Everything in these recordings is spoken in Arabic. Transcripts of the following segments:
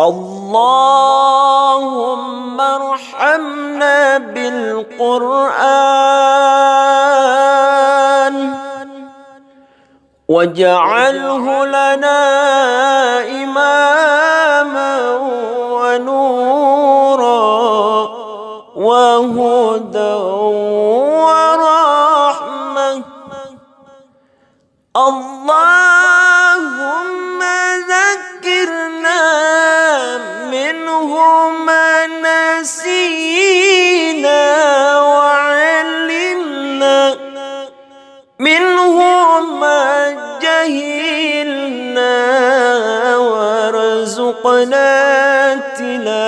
اللهم ارحمنا بالقرآن واجعله لنا إماما ونورا وهدى ورحمة. اللهم وارزقنا تلاوته.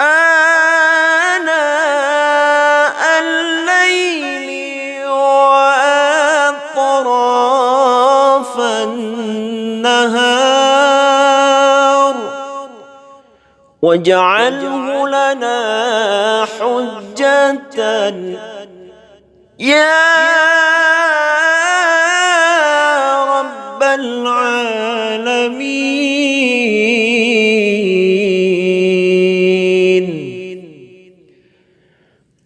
آناء الليل وأطراف النهار. واجعله لنا حجة. يا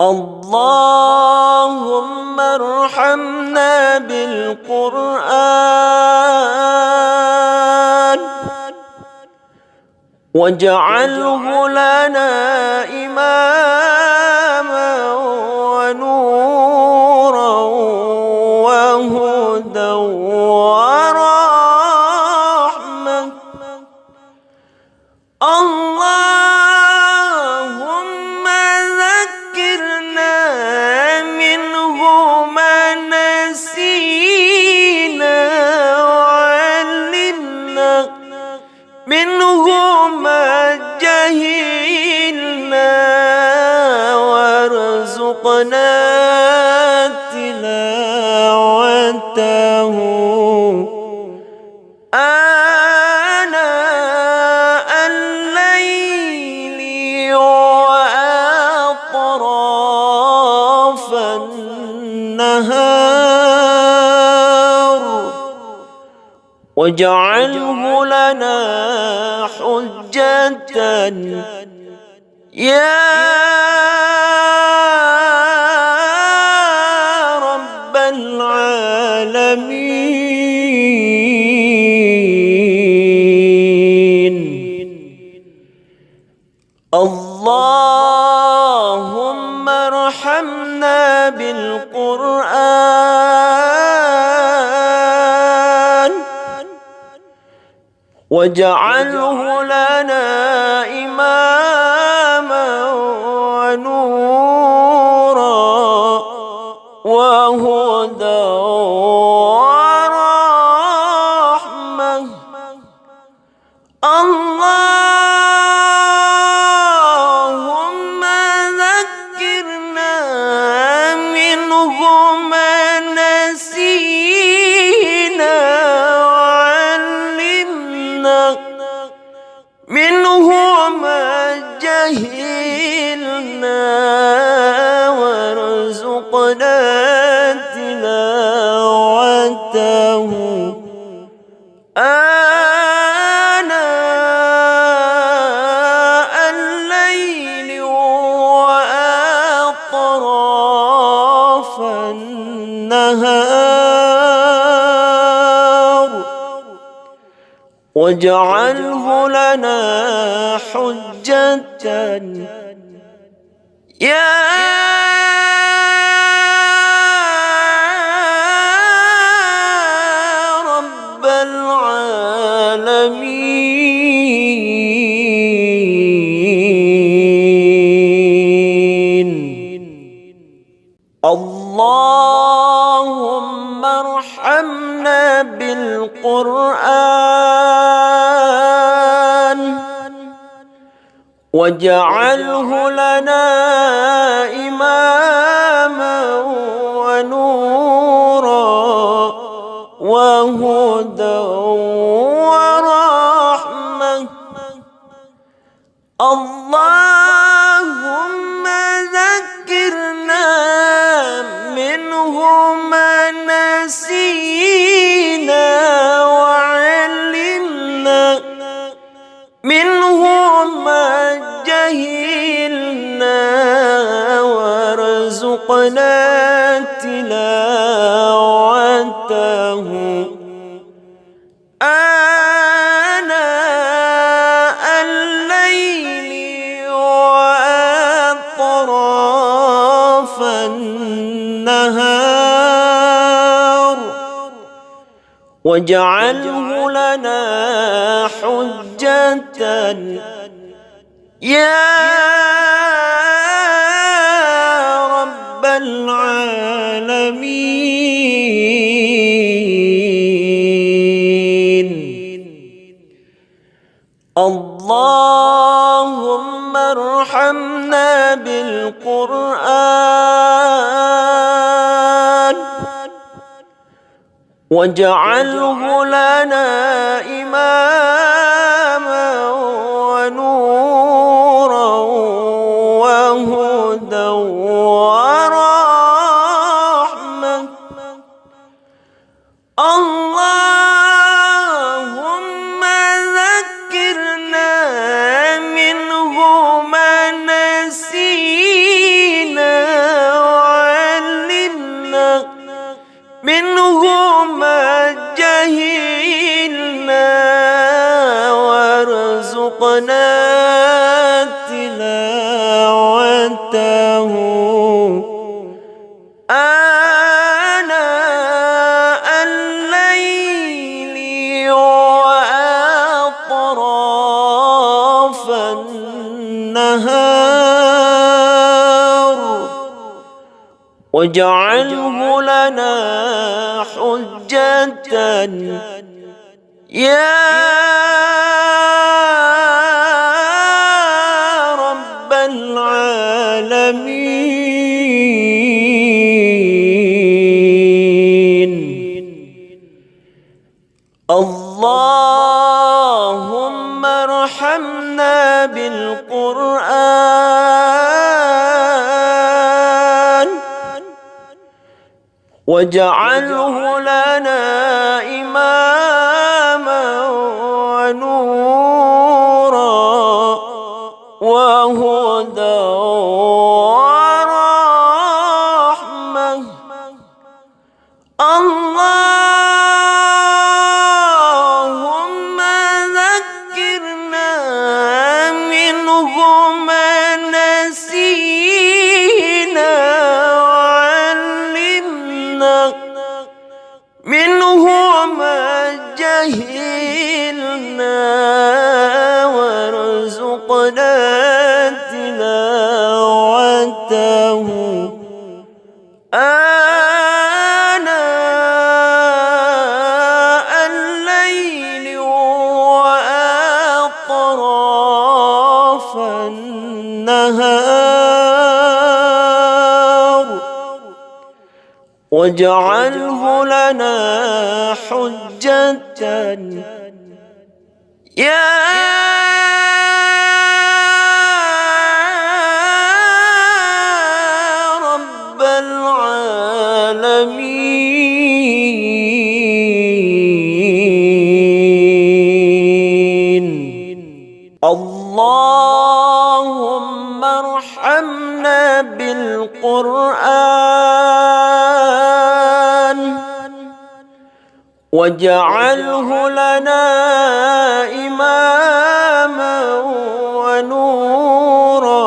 اللهم ارحمنا بالقرآن واجعله لنا إماما واجعله لنا حجة. يا رب العالمين. اللهم ارحمنا بالقرآن. واجعله لنا إماما ونورا. تلاوته آناء الليل وأطراف النهار. واجعله لنا حجة. يا اللهم ارحمنا بالقرآن واجعله لنا إماما ونورا وهدى ورحمة. اللهم وارزقنا تلاوته. آناء الليل وأطراف النهار. واجعله لنا حجة. يا بالقرآن واجعله لنا إماما. واجعله لنا حجة. يا بالقرآن واجعله لنا إماما واجعله لنا حجة. يا رب العالمين. اللهم ارحمنا بالقرآن. واجعله لنا إماما ونورا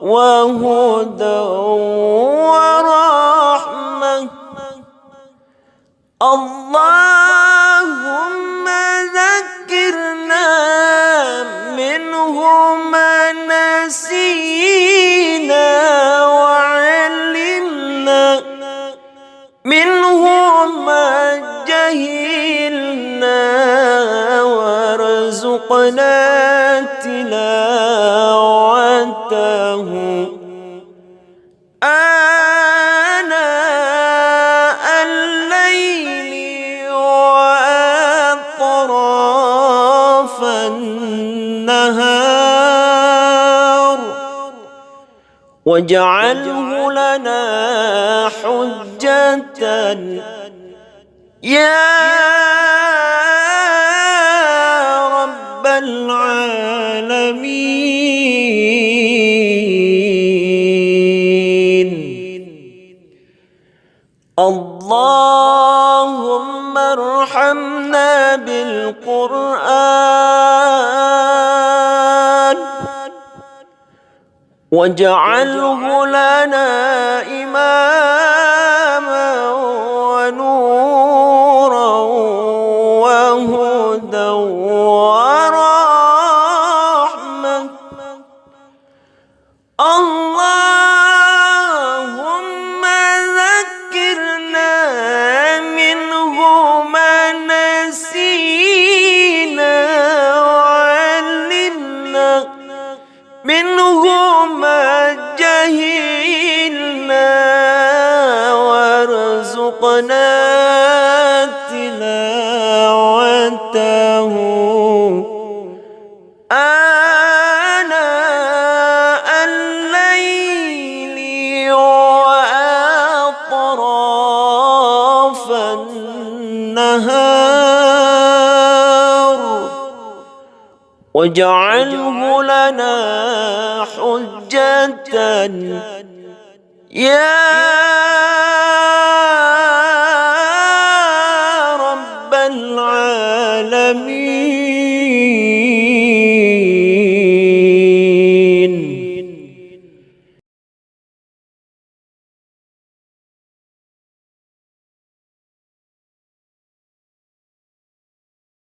وهدى ورحمة. اللهم واجعله لنا حجة. يا رب العالمين. اللهم ارحمنا بالقرآن. واجعله لنا إماما. واجعله لنا حجة. يا